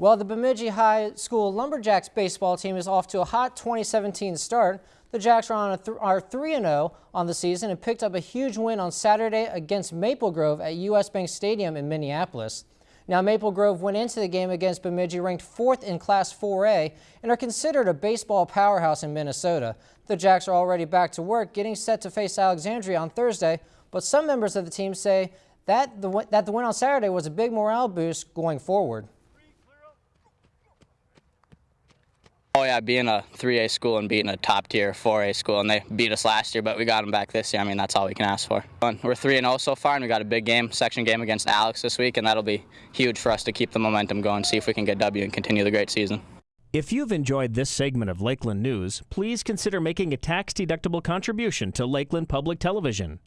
Well, the Bemidji High School Lumberjacks baseball team is off to a hot 2017 start. The Jacks are on a th are 3-0 on the season and picked up a huge win on Saturday against Maple Grove at U.S. Bank Stadium in Minneapolis. Now, Maple Grove went into the game against Bemidji ranked fourth in Class 4A and are considered a baseball powerhouse in Minnesota. The Jacks are already back to work, getting set to face Alexandria on Thursday, but some members of the team say that the, that the win on Saturday was a big morale boost going forward. Oh yeah, being a 3A school and beating a top tier 4A school, and they beat us last year, but we got them back this year. I mean, that's all we can ask for. We're 3 0 so far, and we got a big game, section game against Alex this week, and that'll be huge for us to keep the momentum going, see if we can get W and continue the great season. If you've enjoyed this segment of Lakeland News, please consider making a tax-deductible contribution to Lakeland Public Television.